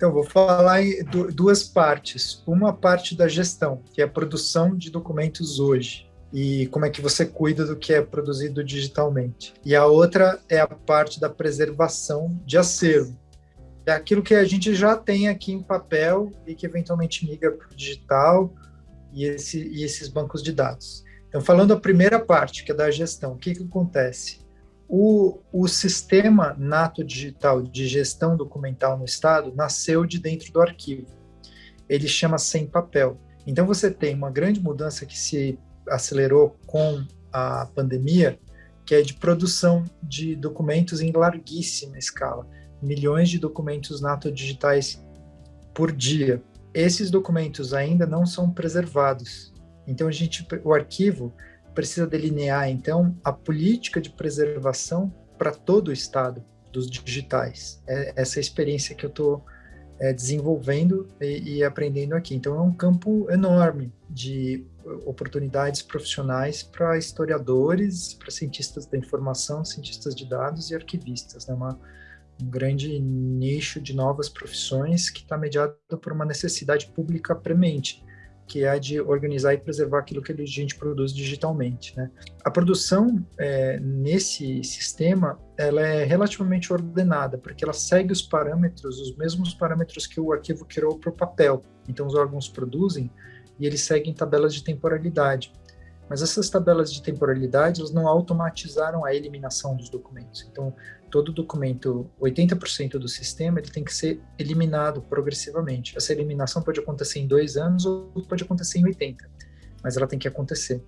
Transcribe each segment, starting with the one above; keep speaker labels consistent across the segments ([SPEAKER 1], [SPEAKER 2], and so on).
[SPEAKER 1] Então, vou falar em duas partes. Uma parte da gestão, que é a produção de documentos hoje e como é que você cuida do que é produzido digitalmente. E a outra é a parte da preservação de acervo. É aquilo que a gente já tem aqui em papel e que eventualmente migra para o digital e, esse, e esses bancos de dados. Então, falando a primeira parte, que é da gestão, o que, que acontece? O, o sistema nato digital de gestão documental no Estado nasceu de dentro do arquivo. Ele chama sem papel. Então, você tem uma grande mudança que se acelerou com a pandemia, que é de produção de documentos em larguíssima escala, milhões de documentos nato digitais por dia. Esses documentos ainda não são preservados. Então a gente, o arquivo precisa delinear então a política de preservação para todo o estado dos digitais. É essa experiência que eu estou é, desenvolvendo e, e, aprendendo aqui. Então é um campo enorme de oportunidades profissionais para historiadores, para cientistas da informação, cientistas de dados e arquivistas. É né? uma um grande nicho de novas profissões que está mediado por uma necessidade pública premente que é a de organizar e preservar aquilo que a gente produz digitalmente. Né? A produção é, nesse sistema ela é relativamente ordenada, porque ela segue os parâmetros, os mesmos parâmetros que o arquivo criou para o papel. Então, os órgãos produzem e eles seguem tabelas de temporalidade. Mas essas tabelas de temporalidade elas não automatizaram a eliminação dos documentos. Então, todo documento, 80% do sistema, ele tem que ser eliminado progressivamente. Essa eliminação pode acontecer em dois anos ou pode acontecer em 80, mas ela tem que acontecer.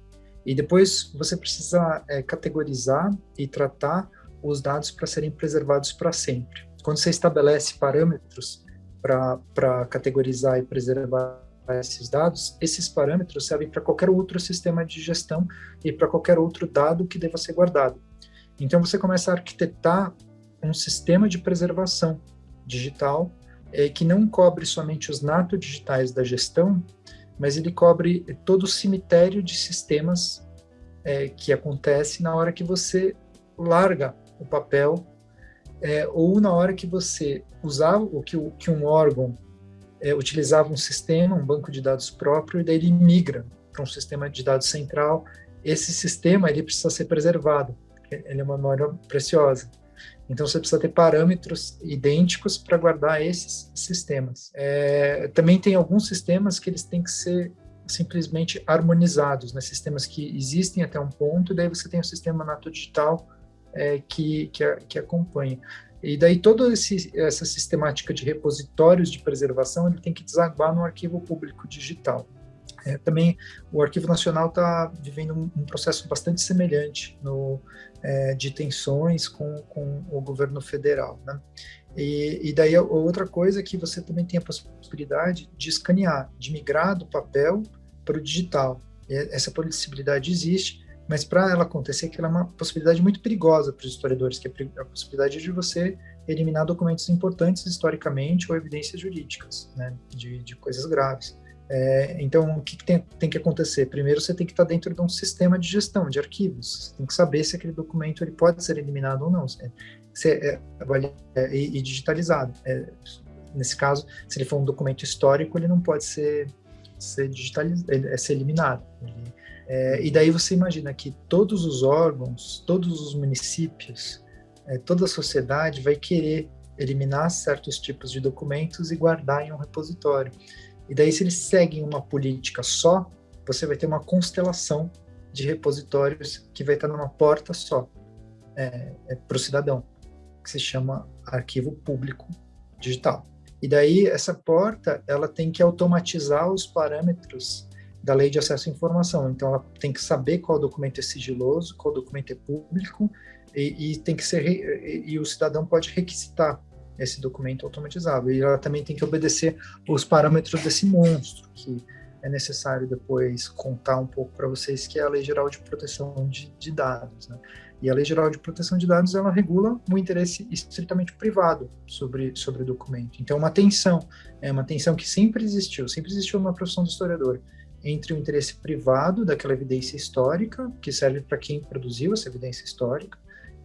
[SPEAKER 1] E depois você precisa é, categorizar e tratar os dados para serem preservados para sempre. Quando você estabelece parâmetros para categorizar e preservar esses dados, esses parâmetros servem para qualquer outro sistema de gestão e para qualquer outro dado que deva ser guardado. Então você começa a arquitetar um sistema de preservação digital é, que não cobre somente os nato digitais da gestão, mas ele cobre todo o cemitério de sistemas é, que acontece na hora que você larga o papel é, ou na hora que você usava o que, que um órgão utilizava um sistema, um banco de dados próprio, e daí ele migra para um sistema de dados central. Esse sistema ele precisa ser preservado ele é uma memória preciosa. Então você precisa ter parâmetros idênticos para guardar esses sistemas. É, também tem alguns sistemas que eles têm que ser simplesmente harmonizados, né? sistemas que existem até um ponto, e daí você tem o sistema nato digital é, que, que, que acompanha. E daí toda essa sistemática de repositórios de preservação ele tem que desaguar no arquivo público digital. É, também o Arquivo Nacional está vivendo um, um, processo bastante semelhante no, é, de tensões com, com o governo federal. Né? E, e, daí outra coisa é que você também tem a possibilidade de escanear, de migrar do papel para o digital. E essa possibilidade existe, mas para ela acontecer, que ela é uma possibilidade muito perigosa para os historiadores, que é a possibilidade de você eliminar documentos importantes historicamente ou evidências jurídicas, né, de, de coisas graves. É, então, o que, que tem, tem, que acontecer? Primeiro, você tem que estar dentro de um sistema de gestão de arquivos. Você tem que saber se aquele documento ele pode ser eliminado ou não, se, se é, é, e, e, digitalizado. É, nesse caso, se ele for um documento histórico, ele não pode ser, ser digitalizado, é ser eliminado. É, e daí você imagina que todos os órgãos, todos os municípios, é, toda a sociedade vai querer eliminar certos tipos de documentos e guardar em um repositório. E daí, se eles seguem uma política só, você vai ter uma constelação de repositórios que vai estar numa porta só é, é para o cidadão, que se chama arquivo público digital. E daí essa porta ela tem que automatizar os parâmetros da lei de acesso à informação. Então ela tem que saber qual documento é sigiloso, qual documento é público e, e tem que ser e, e o cidadão pode requisitar esse documento automatizado. E ela também tem que obedecer os parâmetros desse monstro, que é necessário depois contar um pouco para vocês, que é a Lei Geral de Proteção de, de Dados. Né? E a Lei Geral de Proteção de Dados, ela regula o interesse estritamente privado sobre, sobre o documento. Então, uma tensão, é uma tensão que sempre existiu, sempre existiu na profissão do historiador, entre o interesse privado daquela evidência histórica, que serve para quem produziu essa evidência histórica,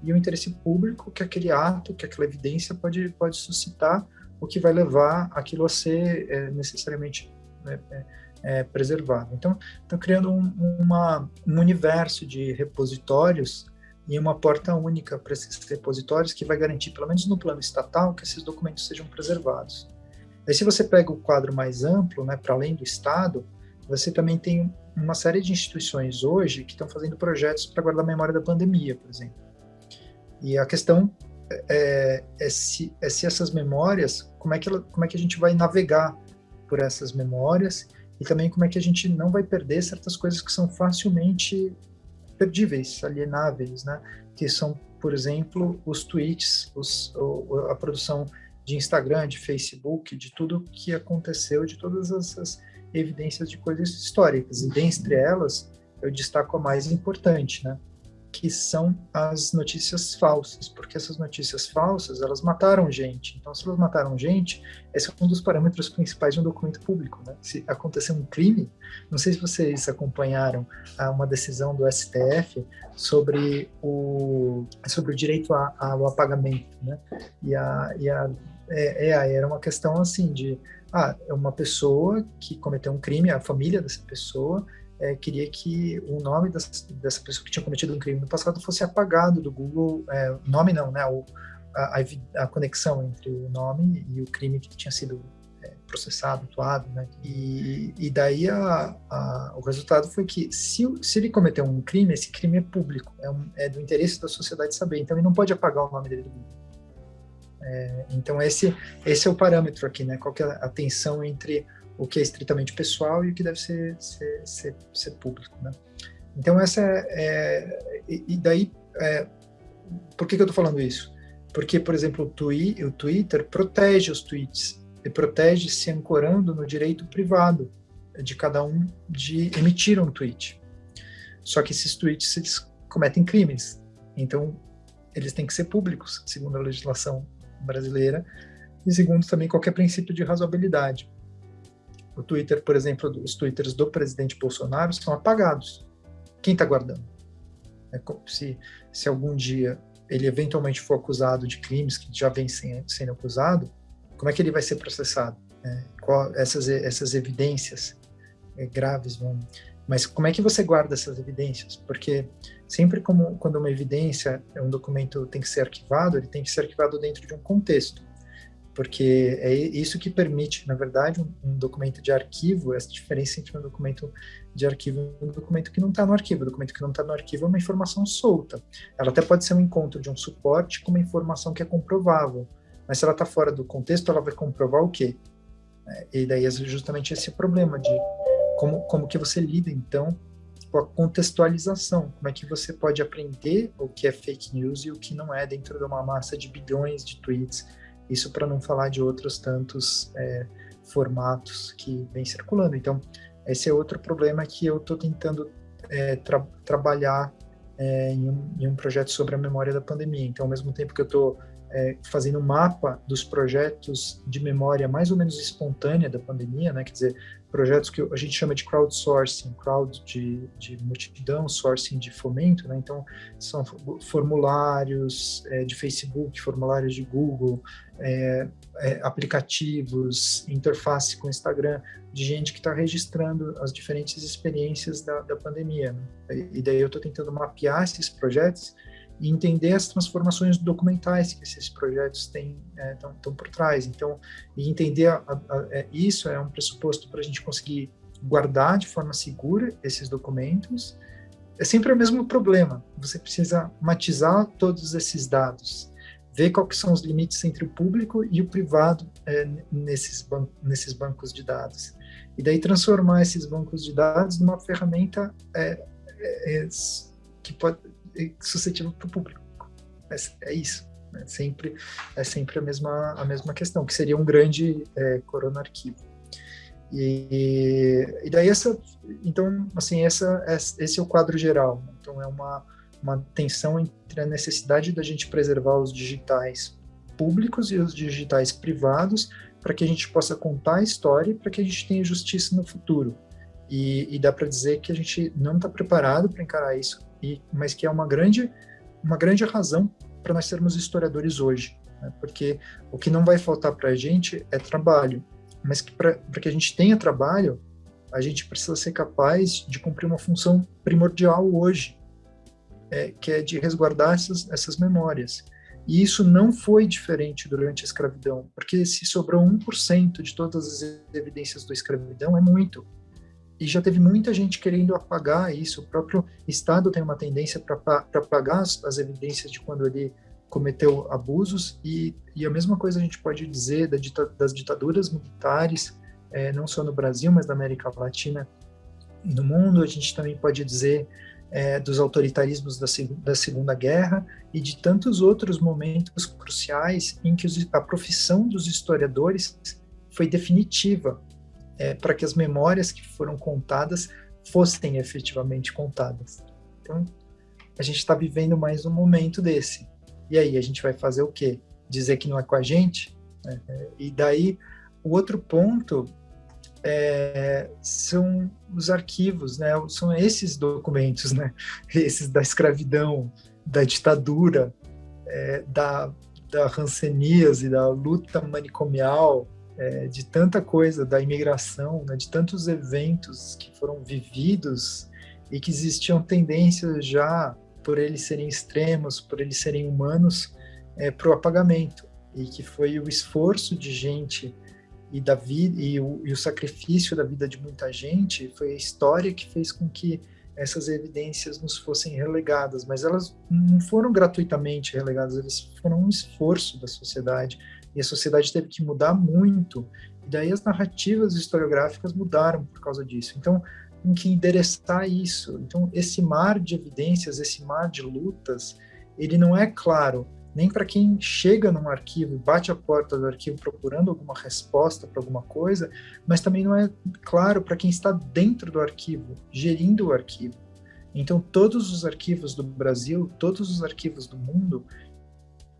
[SPEAKER 1] e o interesse público que aquele ato, que aquela evidência pode, pode suscitar o que vai levar aquilo a ser é, necessariamente é, preservado. Então, estão criando um, uma, um universo de repositórios e uma porta única para esses repositórios que vai garantir, pelo menos no plano estatal, que esses documentos sejam preservados. Aí, se você pega o quadro mais amplo, né, para além do Estado, você também tem uma série de instituições hoje que estão fazendo projetos para guardar a memória da pandemia, por exemplo. E a questão é, é, se, é se essas memórias, como é, que ela, como é que a gente vai navegar por essas memórias e também como é que a gente não vai perder certas coisas que são facilmente perdíveis, alienáveis, né? Que são, por exemplo, os tweets, os, a produção de Instagram, de Facebook, de tudo que aconteceu, de todas essas evidências de coisas históricas. E dentre elas, eu destaco a mais importante, né? Que são as notícias falsas, porque essas notícias falsas, elas mataram gente. Então, se elas mataram gente, esse é um dos parâmetros principais de um documento público. Né? Se acontecer um crime, não sei se vocês acompanharam ah, uma decisão do STF sobre o, sobre o direito a, ao apagamento, né? E a, e a é, é, era uma questão assim de ah, é uma pessoa que cometeu um crime, a família dessa pessoa é, queria que o nome dessa, dessa, pessoa que tinha cometido um crime no passado fosse apagado do Google, é, nome não, né, o, a, a, conexão entre o nome e o crime que tinha sido é, processado, atuado, né, e, e daí a, a, o resultado foi que se, se ele cometeu um crime, esse crime é público, é, um, é do interesse da sociedade saber, então ele não pode apagar o nome dele do Google. É, então esse esse é o parâmetro aqui, né? Qual que é a tensão entre o que é estritamente pessoal e o que deve ser, ser, ser, ser público, né? Então essa é, é e daí é, por que, que eu estou falando isso? Porque, por exemplo, o, twi, o Twitter protege os tweets e protege se ancorando no direito privado de cada um de emitir um tweet. Só que esses tweets eles cometem crimes, então eles têm que ser públicos, segundo a legislação brasileira e segundo também qualquer princípio de razoabilidade. O Twitter, por exemplo, os twitters do presidente Bolsonaro são apagados. Quem está guardando? É, se, se algum dia ele eventualmente for acusado de crimes que já vem sendo, sendo acusado, como é que ele vai ser processado? É, qual, essas, essas evidências é, graves vão. Mas como é que você guarda essas evidências? Porque sempre como, quando uma evidência, um documento tem que ser arquivado, ele tem que ser arquivado dentro de um contexto porque é isso que permite, na verdade, um, um, documento de arquivo, essa diferença entre um documento de arquivo e um documento que não está no arquivo. O documento que não está no arquivo é uma informação solta. Ela até pode ser um encontro de um suporte com uma informação que é comprovável, mas se ela está fora do contexto, ela vai comprovar o quê? É, e daí é justamente esse problema de como, como que você lida, então, com a contextualização, como é que você pode aprender o que é fake news e o que não é dentro de uma massa de bilhões de tweets, isso para não falar de outros tantos é, formatos que vem circulando. Então, esse é outro problema que eu estou tentando é, tra trabalhar é, em, um, em, um, projeto sobre a memória da pandemia. Então, ao mesmo tempo que eu estou é, fazendo um mapa dos projetos de memória mais ou menos espontânea da pandemia, né? quer dizer, projetos que a gente chama de crowdsourcing, crowd de, de multidão, sourcing de fomento, né? então são formulários é, de Facebook, formulários de Google, é, é, aplicativos, interface com Instagram, de gente que está registrando as diferentes experiências da, da pandemia. Né? E daí eu estou tentando mapear esses projetos e entender as transformações documentais que esses projetos têm estão é, por trás. Então, e entender a, a, a, é, isso é um pressuposto para a gente conseguir guardar de forma segura esses documentos. É sempre o mesmo problema. Você precisa matizar todos esses dados, ver quais são os limites entre o público e o privado é, nesses, ban nesses bancos de dados. E daí transformar esses bancos de dados numa ferramenta é, é, é que pode suscetível para o público. É, é isso. É sempre, é sempre a, mesma, a mesma questão, que seria um grande é, corona arquivo. E, e daí essa, então, assim, essa, esse é o quadro geral. Então é uma, uma tensão entre a necessidade da gente preservar os digitais públicos e os digitais privados para que a gente possa contar a história e para que a gente tenha justiça no futuro. E, e dá para dizer que a gente não está preparado para encarar isso e, mas que é uma grande, uma grande razão para nós sermos historiadores hoje. né? porque o que não vai faltar para a gente é trabalho, mas que para que a gente tenha trabalho, a gente precisa ser capaz de cumprir uma função primordial hoje, é, que é de resguardar essas, essas memórias. E isso não foi diferente durante a escravidão, porque se sobrou 1% de todas as evidências da escravidão, é muito. E já teve muita gente querendo apagar isso. O próprio Estado tem uma tendência para apagar as, as, evidências de quando ele cometeu abusos, e, e a mesma coisa a gente pode dizer da dita, das ditaduras militares, é, não só no Brasil, mas na América Latina e no mundo. A gente também pode dizer é, dos autoritarismos da, da, Segunda Guerra e de tantos outros momentos cruciais em que os, a profissão dos historiadores foi definitiva é, para que as memórias que foram contadas fossem efetivamente contadas. Então, a gente está vivendo mais um momento desse. E aí, a gente vai fazer o quê? Dizer que não é com a gente? É, e daí, o outro ponto é, são os arquivos, né? São esses documentos, né? Esses da escravidão, da ditadura, é, da, da ranceníase, da luta manicomial, é, de tanta coisa, da imigração, né? de tantos eventos que foram vividos e que existiam tendências já, por eles serem extremos, por eles serem humanos, é, para o apagamento. E que foi o esforço de gente e da vida e o, e o sacrifício da vida de muita gente foi a história que fez com que essas evidências nos fossem relegadas, mas elas não foram gratuitamente relegadas, elas foram um esforço da sociedade e a sociedade teve que mudar muito. E daí as narrativas historiográficas mudaram por causa disso. Então, tem que endereçar isso. Então, esse mar de evidências, esse mar de lutas, ele não é claro nem para quem chega num arquivo e bate a porta do arquivo procurando alguma resposta para alguma coisa, mas também não é claro para quem está dentro do arquivo, gerindo o arquivo. Então, todos os arquivos do Brasil, todos os arquivos do mundo,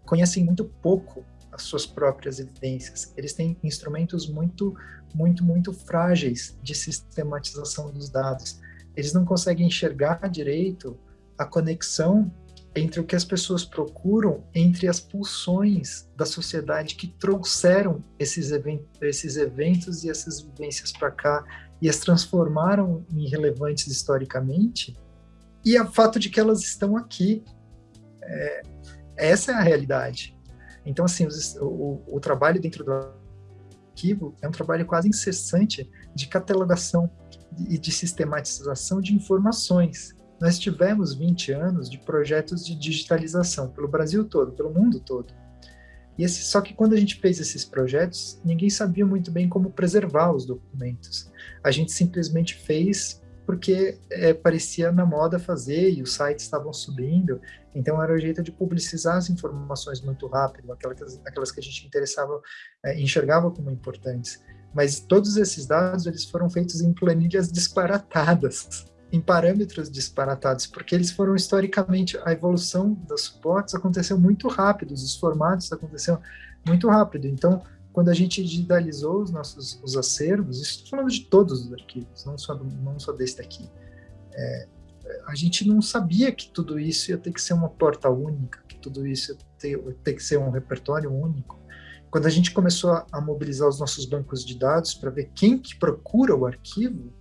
[SPEAKER 1] conhecem muito pouco as suas próprias evidências. Eles têm instrumentos muito, muito, muito frágeis de sistematização dos dados. Eles não conseguem enxergar direito a conexão entre o que as pessoas procuram, entre as pulsões da sociedade que trouxeram esses, event esses eventos e essas vivências para cá e as transformaram em relevantes historicamente, e o fato de que elas estão aqui. É, essa é a realidade. Então, assim, o, o trabalho dentro do arquivo é um trabalho quase incessante de catalogação e de sistematização de informações nós tivemos 20 anos de projetos de digitalização pelo Brasil todo, pelo mundo todo. E esse, só que quando a gente fez esses projetos, ninguém sabia muito bem como preservar os documentos. A gente simplesmente fez porque é, parecia na moda fazer e os sites estavam subindo, então era o jeito de publicizar as informações muito rápido, aquelas, aquelas que a gente interessava, é, enxergava como importantes. Mas todos esses dados eles foram feitos em planilhas disparatadas em parâmetros disparatados, porque eles foram historicamente, a evolução dos suportes aconteceu muito rápido, os formatos aconteceram muito rápido. Então, quando a gente digitalizou os nossos os acervos, estou falando de todos os arquivos, não só, não só deste aqui, é, a gente não sabia que tudo isso ia ter que ser uma porta única, que tudo isso ia ter, ia ter que ser um repertório único. Quando a gente começou a, a mobilizar os nossos bancos de dados para ver quem que procura o arquivo,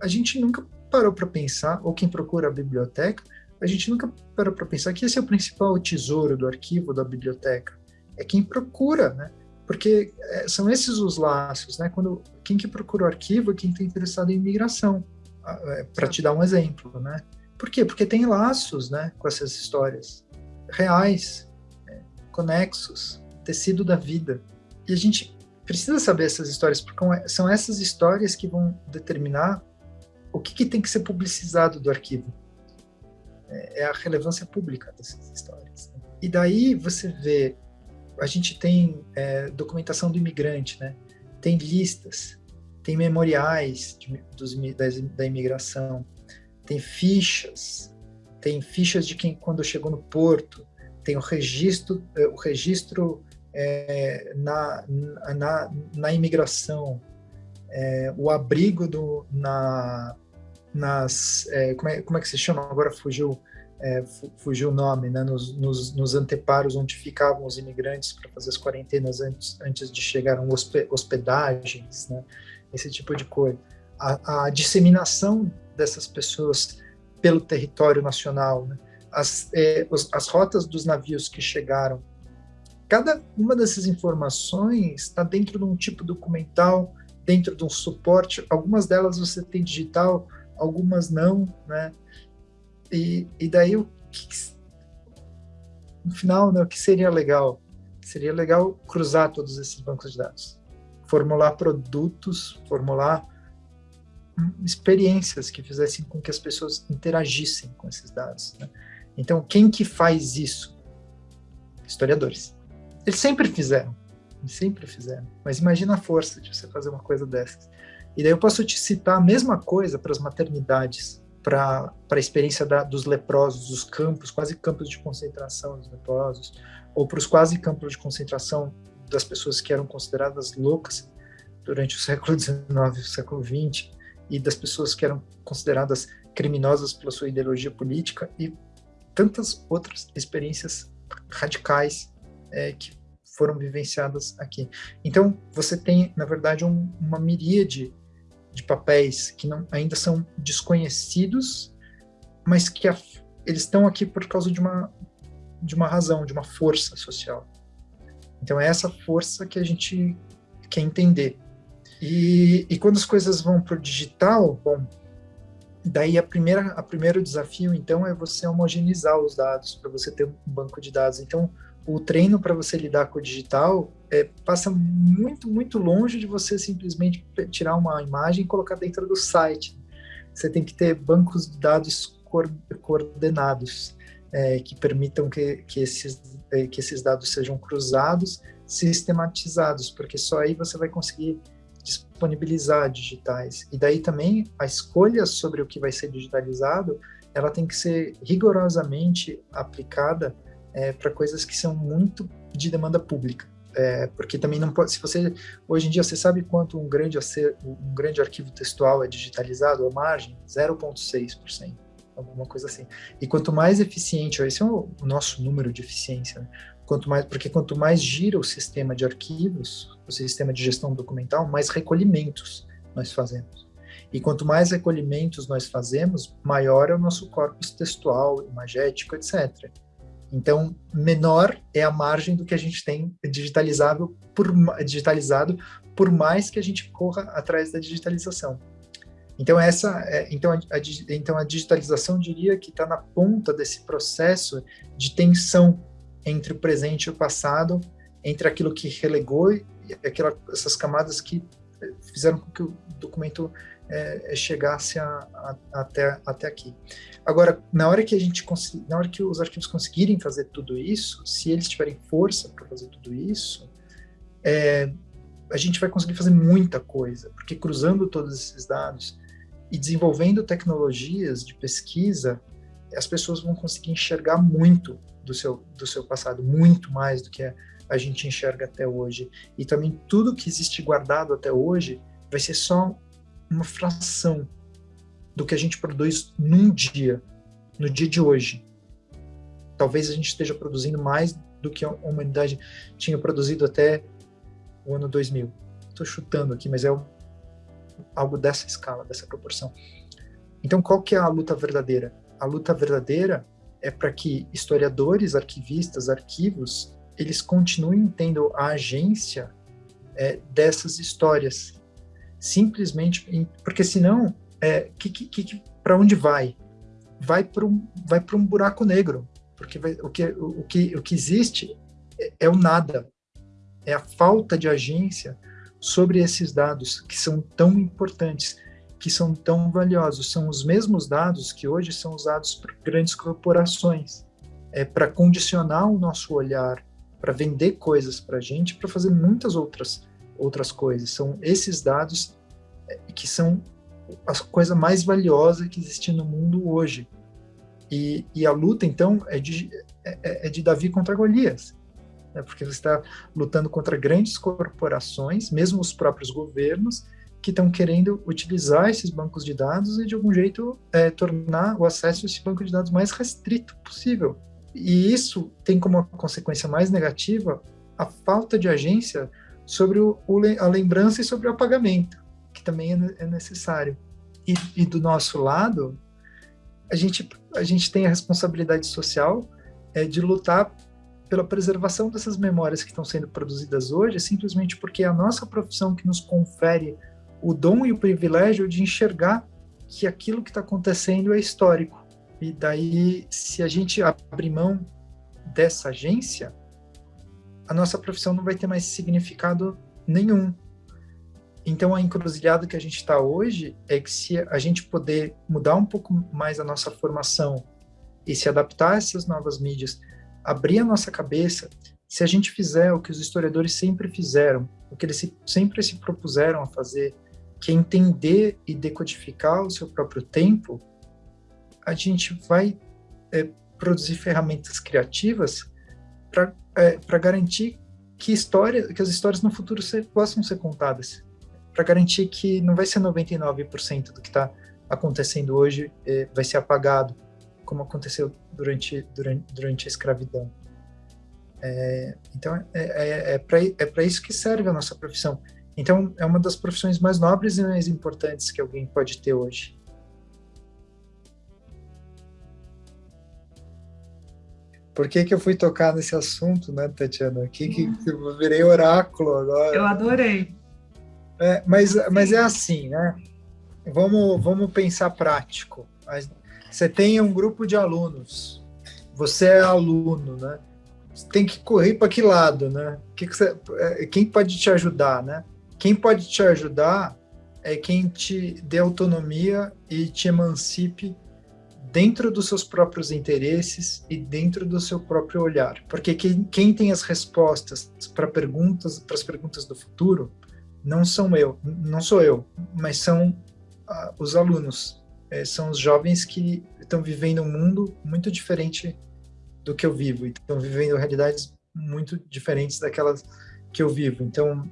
[SPEAKER 1] a gente nunca parou para pensar, ou quem procura a biblioteca, a gente nunca parou para pensar que esse é o principal tesouro do arquivo da biblioteca. É quem procura, né? Porque é, são esses os laços, né? Quando quem que procura o arquivo é quem está interessado em migração. É, para te dar um exemplo, né? Por quê? Porque tem laços, né, com essas histórias reais, né? conexos, tecido da vida. E a gente precisa saber essas histórias, porque são essas histórias que vão determinar o que, que tem que ser publicizado do arquivo? É, é a relevância pública dessas histórias. Né? E daí você vê, a gente tem é, documentação do imigrante, né? tem listas, tem memoriais de, dos, da, da imigração, tem fichas, tem fichas de quem quando chegou no porto, tem o registro, é, o registro é, na, na, na imigração, é, o abrigo do, na, nas. É, como, é, como é que se chama? Agora fugiu. É, fugiu o nome, né, nos, nos, nos, anteparos onde ficavam os imigrantes para fazer as quarentenas antes, antes de chegar hospedagens, né, esse tipo de coisa. A, a, disseminação dessas pessoas pelo território nacional, né, as, é, os, as rotas dos navios que chegaram, cada uma dessas informações está dentro de um tipo documental, dentro de um suporte, algumas delas você tem digital, algumas não, né, e, e daí o que, no final, né, o que seria legal? Seria legal cruzar todos esses bancos de dados, formular produtos, formular hum, experiências que fizessem com que as pessoas interagissem com esses dados. Né? Então, quem que faz isso? Historiadores. Eles sempre fizeram, eles sempre fizeram. Mas imagina a força de você fazer uma coisa dessas. E daí eu posso te citar a mesma coisa para as maternidades para a experiência da, dos leprosos, dos campos, quase campos de concentração dos leprosos, ou para os quase campos de concentração das pessoas que eram consideradas loucas durante o século XIX e o século XX, e das pessoas que eram consideradas criminosas pela sua ideologia política, e tantas outras experiências radicais é, que foram vivenciadas aqui. Então, você tem, na verdade, um, uma miríade de papéis que não, ainda são desconhecidos, mas que a, eles estão aqui por causa de uma, de uma razão, de uma força social. Então é essa força que a gente quer entender. E, e quando as coisas vão para o digital, bom, daí a primeira, a primeiro desafio então é você homogeneizar os dados para você ter um banco de dados. Então o treino para você lidar com o digital é, passa muito, muito longe de você simplesmente tirar uma imagem e colocar dentro do site. Você tem que ter bancos de dados coordenados é, que permitam que, que, esses, é, que esses dados sejam cruzados, sistematizados, porque só aí você vai conseguir disponibilizar digitais. E daí também a escolha sobre o que vai ser digitalizado, ela tem que ser rigorosamente aplicada é, para coisas que são muito de demanda pública. É, porque também não pode, se você, hoje em dia, você sabe quanto um grande, um grande arquivo textual é digitalizado à margem? 0,6%, alguma coisa assim. E quanto mais eficiente, esse é o, nosso número de eficiência, né? quanto mais, porque quanto mais gira o sistema de arquivos, o sistema de gestão documental, mais recolhimentos nós fazemos. E quanto mais recolhimentos nós fazemos, maior é o nosso corpus textual, imagético, etc. Então, menor é a margem do que a gente tem digitalizável por, digitalizado, por mais que a gente corra atrás da digitalização. Então, essa, é, então, a, a, então a digitalização diria que está na ponta desse processo de tensão entre o presente e o passado, entre aquilo que relegou e aquela, essas camadas que fizeram com que o documento é, é, chegasse a, a, até, até aqui. Agora, na hora que a gente na hora que os arquivos conseguirem fazer tudo isso, se eles tiverem força para fazer tudo isso, é, a gente vai conseguir fazer muita coisa, porque cruzando todos esses dados e desenvolvendo tecnologias de pesquisa, as pessoas vão conseguir enxergar muito do seu, do seu passado, muito mais do que a, a gente enxerga até hoje. E também tudo que existe guardado até hoje vai ser só uma fração do que a gente produz num dia, no dia de hoje. Talvez a gente esteja produzindo mais do que a humanidade tinha produzido até o ano 2000. Estou chutando aqui, mas é algo dessa escala, dessa proporção. Então, qual que é a luta verdadeira? A luta verdadeira é para que historiadores, arquivistas, arquivos, eles continuem tendo a agência é, dessas histórias, simplesmente porque senão é, que, que, que para onde vai? Vai para um vai para um buraco negro porque vai, o que o, que o que existe é, é, o nada. É a falta de agência sobre esses dados que são tão importantes que são tão valiosos. São os mesmos dados que hoje são usados por grandes corporações. É para condicionar o nosso olhar para vender coisas para a gente para fazer muitas outras outras coisas. São esses dados que são a coisa mais valiosa que existe no mundo hoje. E, e a luta, então, é de, é, é de Davi contra Golias. Né? Porque você está lutando contra grandes corporações, mesmo os próprios governos, que estão querendo utilizar esses bancos de dados e, de algum jeito, é, tornar o acesso a esse banco de dados mais restrito possível. E isso tem como consequência mais negativa a falta de agência sobre o, a lembrança e sobre o apagamento, também é, é necessário. E, e, do nosso lado, a gente, a gente tem a responsabilidade social é, de lutar pela preservação dessas memórias que estão sendo produzidas hoje, simplesmente porque é a nossa profissão que nos confere o dom e o privilégio de enxergar que aquilo que está acontecendo é histórico. E daí, se a gente abrir mão dessa agência, a nossa profissão não vai ter mais significado nenhum. Então, a encruzilhada que a gente está hoje é que se a gente poder mudar um pouco mais a nossa formação e se adaptar a essas novas mídias, abrir a nossa cabeça, se a gente fizer o que os historiadores sempre fizeram, o que eles sempre se propuseram a fazer, que é entender e decodificar o seu próprio tempo, a gente vai é, produzir ferramentas criativas para é, garantir que, história, que as histórias no futuro ser, possam ser contadas, para garantir que não vai ser 99% do que está acontecendo hoje é, vai ser apagado, como aconteceu durante, durante, durante a escravidão. É, então, é, é, é para é isso que serve a nossa profissão. Então, é uma das profissões mais nobres e mais importantes que alguém pode ter hoje. Por que, que eu fui tocar nesse assunto, né, Tatiana? Que, que, que eu virei oráculo agora.
[SPEAKER 2] Eu adorei.
[SPEAKER 1] É, mas, mas é assim, né? Vamos, vamos pensar prático. Você tem um grupo de alunos, você é aluno, né? Você tem que correr para que lado, né? Que que você, é, quem pode te ajudar, né? Quem pode te ajudar é quem te dê autonomia e te emancipe dentro dos seus próprios interesses e dentro do seu próprio olhar. Porque quem, quem tem as respostas para perguntas, para as perguntas do futuro, não são eu, não sou eu, mas são uh, os alunos, é, são os jovens que estão vivendo um mundo muito diferente do que eu vivo, estão vivendo realidades muito diferentes daquelas que eu vivo. Então,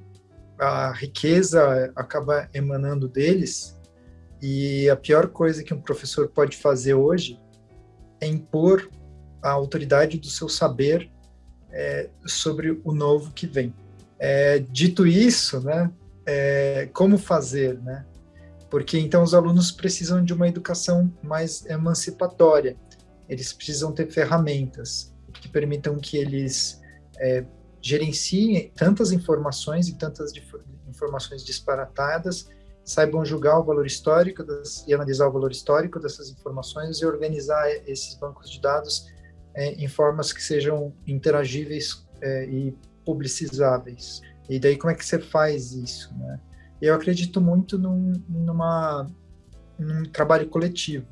[SPEAKER 1] a riqueza acaba emanando deles e a pior coisa que um professor pode fazer hoje é impor a autoridade do seu saber é, sobre o novo que vem. É, dito isso, né, é, como fazer, né? Porque então os alunos precisam de uma educação mais emancipatória. Eles precisam ter ferramentas que permitam que eles é, gerenciem tantas informações e tantas informações disparatadas saibam julgar o valor histórico das, e analisar o valor histórico dessas informações e organizar esses bancos de dados é, em formas que sejam interagíveis é, e publicizáveis. E daí como é que você faz isso, né? Eu acredito muito num, numa, num trabalho coletivo.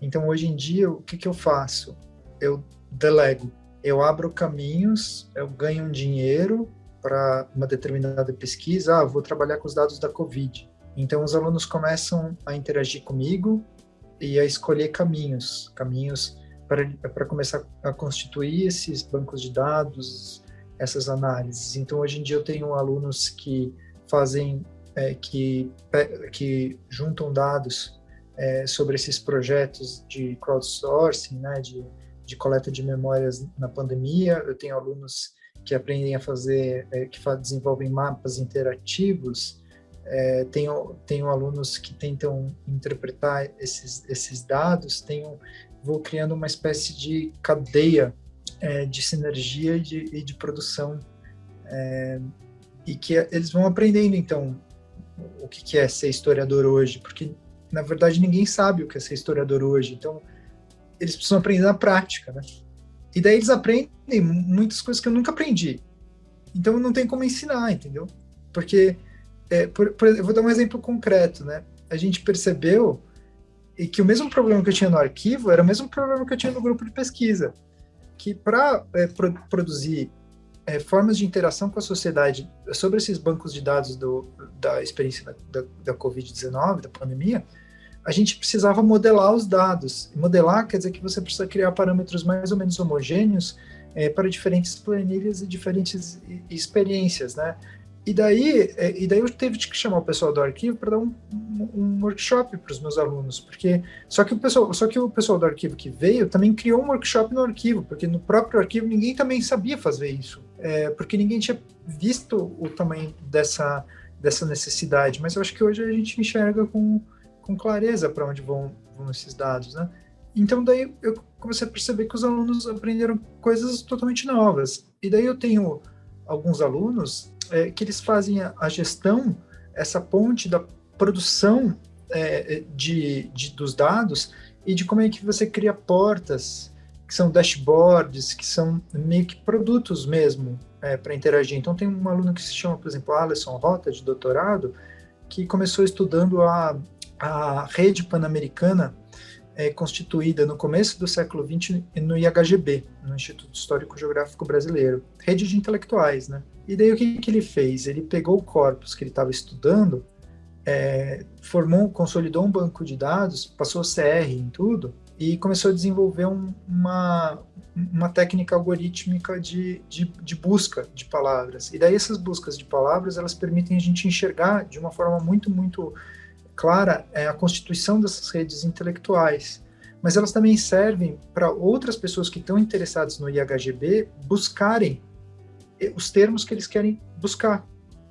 [SPEAKER 1] Então, hoje em dia, o que, que eu faço? Eu delego. Eu abro caminhos, eu ganho um dinheiro para uma determinada pesquisa. Ah, vou trabalhar com os dados da Covid. Então, os alunos começam a interagir comigo e a escolher caminhos, caminhos para começar a constituir esses bancos de dados, essas análises. Então, hoje em dia eu tenho alunos que fazem, é, que, que juntam dados é, sobre esses projetos de crowdsourcing, né, de, de coleta de memórias na pandemia. Eu tenho alunos que aprendem a fazer, é, que desenvolvem mapas interativos é, tenho, tenho alunos que tentam interpretar esses, esses dados, tenho, vou criando uma espécie de cadeia é, de sinergia e de, e de produção, é, e que eles vão aprendendo, então, o que, é ser historiador hoje, porque, na verdade, ninguém sabe o que é ser historiador hoje, então, eles precisam aprender na prática, né? E daí eles aprendem muitas coisas que eu nunca aprendi. Então, não tem como ensinar, entendeu? Porque é, por, por, eu vou dar um exemplo concreto, né? A gente percebeu que o mesmo problema que eu tinha no arquivo era o mesmo problema que eu tinha no grupo de pesquisa, que para é, pro, produzir é, formas de interação com a sociedade sobre esses bancos de dados do, da experiência da, da, da Covid-19, da pandemia, a gente precisava modelar os dados. Modelar quer dizer que você precisa criar parâmetros mais ou menos homogêneos é, para diferentes planilhas e diferentes experiências, né? E daí, é, e daí eu teve que chamar o pessoal do arquivo para dar um, um, workshop para os meus alunos, porque só que o pessoal, só que o pessoal do arquivo que veio também criou um workshop no arquivo, porque no próprio arquivo ninguém também sabia fazer isso, é, porque ninguém tinha visto o tamanho dessa dessa necessidade. Mas eu acho que hoje a gente enxerga com, com clareza para onde vão, vão esses dados, né? Então daí eu comecei a perceber que os alunos aprenderam coisas totalmente novas. E daí eu tenho alguns alunos é, que eles fazem a, a, gestão, essa ponte da produção é, de, de, dos dados e de como é que você cria portas, que são dashboards, que são meio que produtos mesmo é, para interagir. Então tem um aluno que se chama, por exemplo, Alisson Rota, de doutorado, que começou estudando a, a rede pan-americana é, constituída no começo do século XX no IHGB, no Instituto Histórico Geográfico Brasileiro, rede de intelectuais, né? E daí o que, que ele fez? Ele pegou o corpus que ele estava estudando, é, formou, consolidou um banco de dados, passou CR em tudo e começou a desenvolver um, uma, uma técnica algorítmica de, de, de, busca de palavras. E daí essas buscas de palavras, elas permitem a gente enxergar de uma forma muito, muito clara é, a constituição dessas redes intelectuais. Mas elas também servem para outras pessoas que estão interessadas no IHGB buscarem os termos que eles querem buscar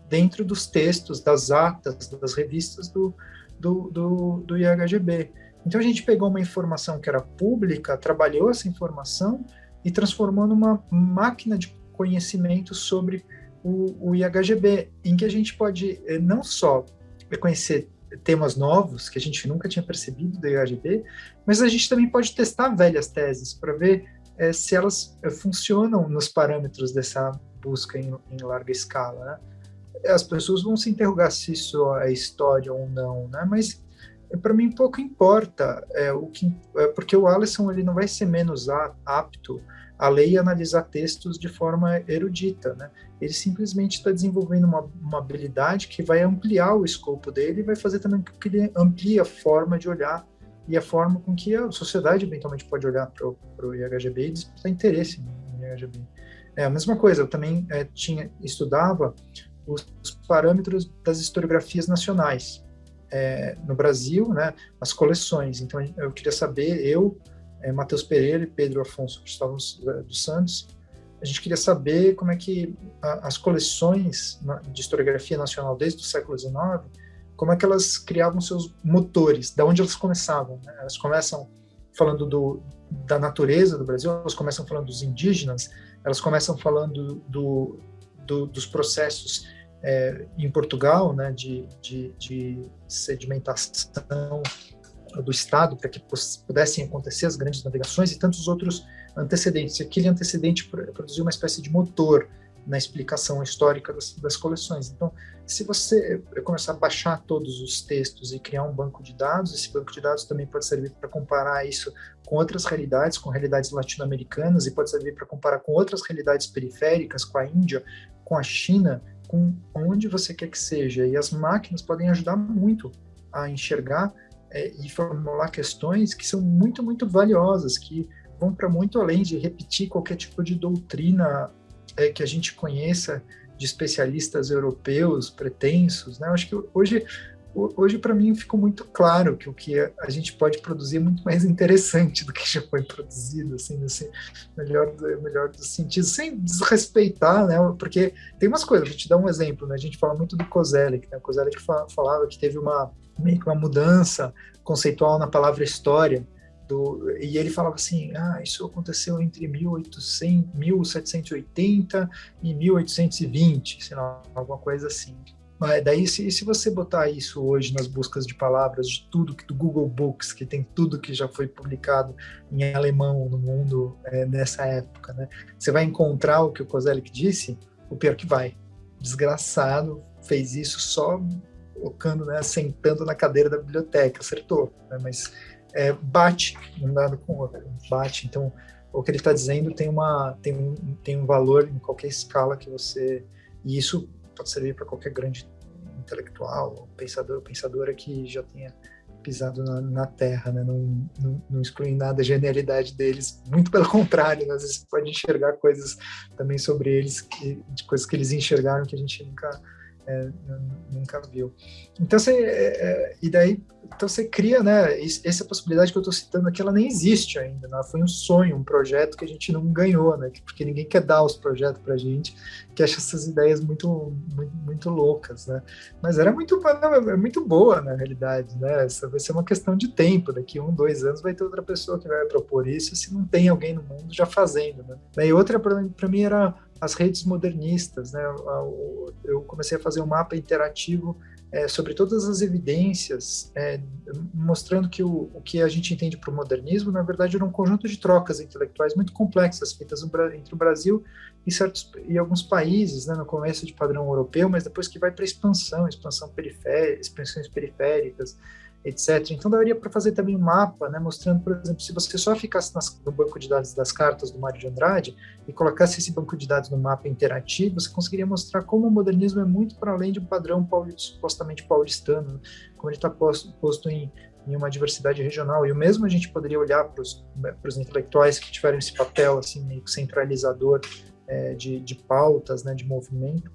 [SPEAKER 1] dentro dos textos, das atas, das revistas do, do, do, do IHGB. Então a gente pegou uma informação que era pública, trabalhou essa informação e transformou numa máquina de conhecimento sobre o, o IHGB, em que a gente pode eh, não só conhecer temas novos que a gente nunca tinha percebido do IHGB, mas a gente também pode testar velhas teses para ver é, se elas é, funcionam nos parâmetros dessa busca em, em larga escala. Né? As pessoas vão se interrogar se isso é história ou não, né? mas para mim pouco importa, é, o que, é, porque o Alisson ele não vai ser menos apto a ler e analisar textos de forma erudita, né? Ele simplesmente está desenvolvendo uma, uma, habilidade que vai ampliar o escopo dele e vai fazer também com que ele amplie a forma de olhar e a forma com que a sociedade eventualmente pode olhar para o IHGB e disputar interesse no IHGB. É a mesma coisa, eu também é, tinha estudava os, os parâmetros das historiografias nacionais, é, no Brasil, né, as coleções. Então, eu queria saber, eu, é, Matheus Pereira e Pedro Afonso Gustavo dos Santos, a gente queria saber como é que a, as coleções de historiografia nacional desde o século XIX, como é que elas criavam seus motores, da onde elas começavam. Né? Elas começam falando do, da natureza do Brasil, elas começam falando dos indígenas, elas começam falando do, do, dos processos é, em Portugal, né, de, de, de sedimentação do Estado para que pudessem acontecer as grandes navegações e tantos outros antecedentes. Aquele antecedente produziu uma espécie de motor na explicação histórica das, das, coleções. Então, se você começar a baixar todos os textos e criar um banco de dados, esse banco de dados também pode servir para comparar isso com outras realidades, com realidades latino-americanas, e pode servir para comparar com outras realidades periféricas, com a Índia, com a China, com onde você quer que seja. E as máquinas podem ajudar muito a enxergar é, e formular questões que são muito, muito valiosas, que vão para muito além de repetir qualquer tipo de doutrina é, que a gente conheça de especialistas europeus pretensos. Né? Eu acho que hoje hoje para mim ficou muito claro que o que a gente pode produzir é muito mais interessante do que já foi produzido, assim, melhor, melhor dos sentidos, sem desrespeitar, né, porque tem umas coisas, vou te dar um exemplo, né, a gente fala muito do Kozelik, né, o Kozelik falava que teve uma, meio que uma mudança conceitual na palavra história, do, e ele falava assim, ah, isso aconteceu entre 1800, 1780 e 1820, sei lá, alguma coisa assim. Mas daí, se, se você botar isso hoje nas buscas de palavras de tudo que do Google Books, que tem tudo que já foi publicado em alemão no mundo é, nessa época, né? Você vai encontrar o que o Kozelik disse, o pior que vai. Desgraçado, fez isso só colocando, né, sentando na cadeira da biblioteca, acertou, né? mas é, bate um dado com o outro, bate. Então, o que ele está dizendo tem uma tem um, tem um valor em qualquer escala que você e isso pode servir para qualquer grande intelectual, pensador, pensadora que já tenha pisado na, na terra, né? não, não, não exclui nada a genialidade deles, muito pelo contrário, né? às vezes pode enxergar coisas também sobre eles, que, de coisas que eles enxergaram que a gente nunca é, nunca viu. Então você é, é, e daí então você cria, né? Essa possibilidade que eu estou citando aqui, ela nem existe ainda. Né? Foi um sonho, um projeto que a gente não ganhou, né? Porque ninguém quer dar os projetos para gente, que acha essas ideias muito, muito, muito loucas, né? Mas era muito, é muito boa na realidade, né? Essa vai ser uma questão de tempo. Daqui um, dois anos vai ter outra pessoa que vai propor isso, se não tem alguém no mundo já fazendo, né? Daí outra para mim era as redes modernistas. Né? Eu comecei a fazer um mapa interativo é, sobre todas as evidências, é, mostrando que o, o, que a gente entende por modernismo, na verdade, era um conjunto de trocas intelectuais muito complexas feitas entre o Brasil e, certos, e alguns países, né, no começo de padrão europeu, mas depois que vai para expansão, expansão periférica, expansões periféricas, etc. Então daria para fazer também um mapa, né, mostrando, por exemplo, se você só ficasse nas, no banco de dados das cartas do Mário de Andrade e colocasse esse banco de dados no mapa interativo, você conseguiria mostrar como o modernismo é muito para além de um padrão paulista, supostamente paulistano, como ele está posto, posto em, em, uma diversidade regional. E o mesmo a gente poderia olhar para os né, intelectuais que tiveram esse papel assim meio centralizador é, de, de pautas, né, de movimento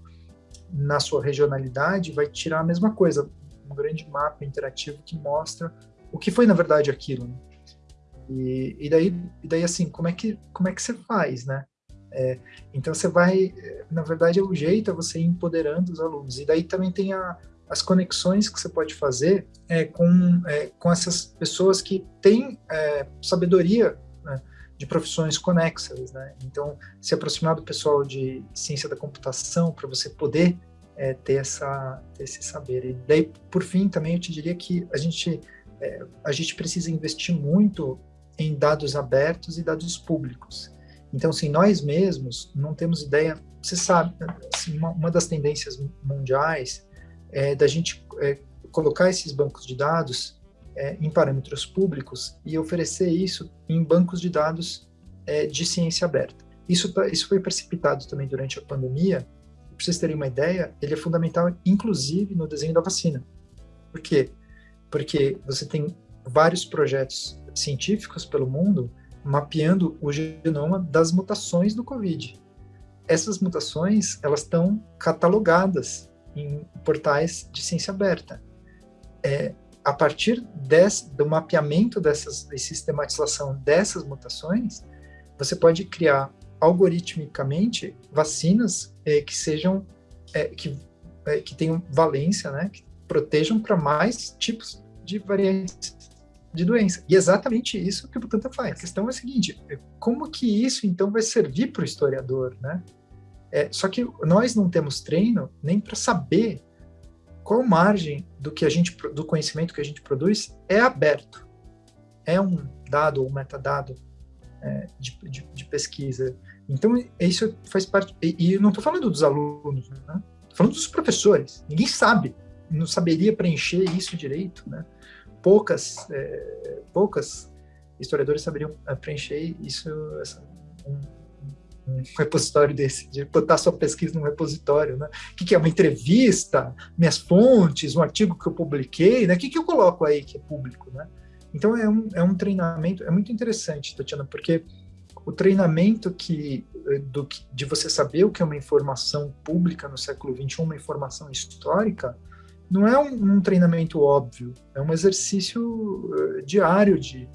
[SPEAKER 1] na sua regionalidade, vai tirar a mesma coisa um grande mapa interativo que mostra o que foi na verdade aquilo. Né? E, e, daí, e daí assim, como é que como é que você faz, né? É, então você vai, na verdade, o jeito é você ir empoderando os alunos. E daí também tem a, as conexões que você pode fazer é, com, é, com essas pessoas que têm é, sabedoria né, de profissões conexas. Né? Então, se aproximar do pessoal de ciência da computação para você poder é, ter, essa, ter esse saber. E daí, por fim, também eu te diria que a gente, é, a gente precisa investir muito em dados abertos e dados públicos. Então, assim, nós mesmos não temos ideia, você sabe, assim, uma, uma, das tendências mundiais é da gente é, colocar esses bancos de dados é, em parâmetros públicos e oferecer isso em bancos de dados é, de ciência aberta. Isso, tá, isso foi precipitado também durante a pandemia, para vocês terem uma ideia, ele é fundamental, inclusive, no desenho da vacina. Por quê? Porque você tem vários projetos científicos pelo mundo mapeando o genoma das mutações do Covid. Essas mutações, elas estão catalogadas em portais de ciência aberta. É, a partir desse, do mapeamento dessas, e sistematização dessas mutações, você pode criar algoritmicamente vacinas é, que sejam é, que, é, que tenham valência, né, que protejam para mais tipos de variantes de doença. E é exatamente isso que o Butantan faz. A questão é a seguinte: é, como que isso então vai servir para o historiador, né? É, só que nós não temos treino nem para saber qual margem do que a gente do conhecimento que a gente produz é aberto. É um dado ou metadado é, de, de, de, pesquisa. Então, isso faz parte. E, e não estou falando dos alunos, né? Falando dos professores. Ninguém sabe, não saberia preencher isso direito, né? Poucas, é, poucas historiadores saberiam é, preencher isso, essa, um, um, repositório desse, de botar sua pesquisa num repositório, né? O que, que, é uma entrevista, minhas fontes, um artigo que eu publiquei, né? O que, que eu coloco aí que é público, né? Então é um, é um treinamento, é muito interessante, Tatiana, porque o treinamento que, eh, do, de você saber o que é uma informação pública no século XXI, uma informação histórica, não é um, um treinamento óbvio, é um exercício uh, diário de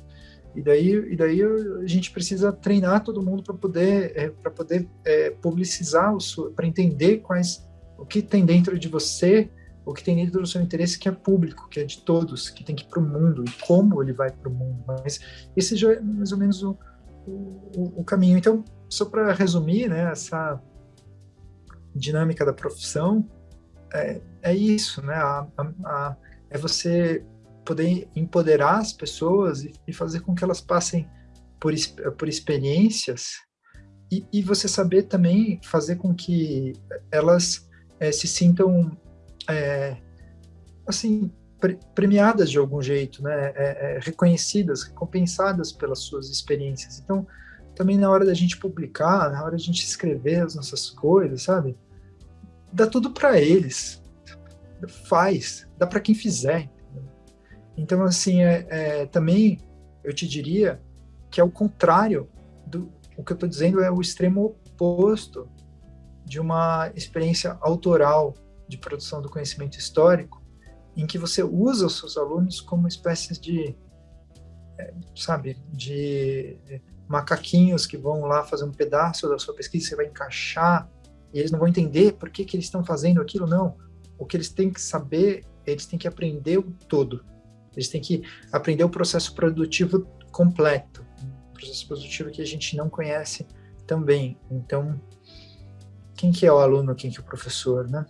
[SPEAKER 1] e daí, e daí a gente precisa treinar todo mundo para poder é, para poder é, publicizar para entender quais o que tem dentro de você o que tem dentro do seu interesse que é público, que é de todos, que tem que ir para o mundo e como ele vai para o mundo. Mas esse já é mais ou menos o, o, o caminho. Então, só para resumir, né, essa dinâmica da profissão é, é isso, né? A, a, a, é você poder empoderar as pessoas e, e, fazer com que elas passem por, por experiências e, e, você saber também fazer com que elas é, se sintam é, assim premiadas de algum jeito, né? É, é, reconhecidas, recompensadas pelas suas experiências. Então, também na hora da gente publicar, na hora da gente escrever as nossas coisas, sabe? Dá tudo para eles. Faz, dá para quem fizer. Então, assim, é, é, também eu te diria que é o contrário do o que eu estou dizendo é o extremo oposto de uma experiência autoral de produção do conhecimento histórico, em que você usa os seus alunos como espécies de, é, sabe, de macaquinhos que vão lá fazer um pedaço da sua pesquisa, você vai encaixar, e eles não vão entender por que, que eles estão fazendo aquilo, não. O que eles têm que saber, eles têm que aprender o todo. Eles têm que aprender o processo produtivo completo, um processo produtivo que a gente não conhece também. Então, quem que é o aluno, quem que é o professor, né?